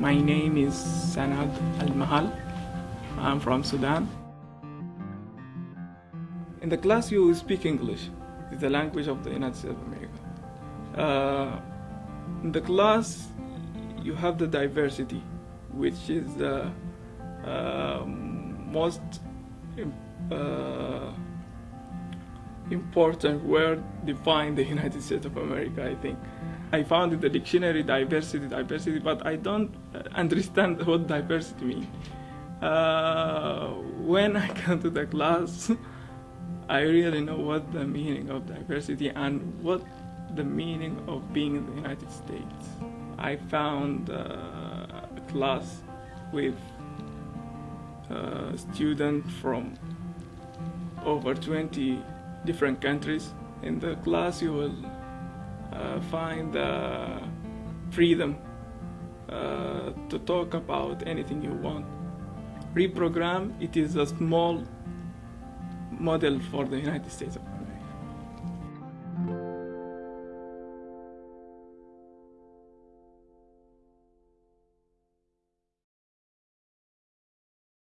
My name is Sanad Al Mahal. I'm from Sudan. In the class, you speak English. It's the language of the United States of America. Uh, in the class, you have the diversity, which is the uh, most uh, important word define the United States of America, I think. I found in the dictionary diversity, diversity, but I don't understand what diversity means. Uh, when I come to the class, I really know what the meaning of diversity and what the meaning of being in the United States. I found uh, a class with uh, students from over 20 different countries. In the class, you will uh, find the freedom uh, to talk about anything you want. Reprogram, it is a small model for the United States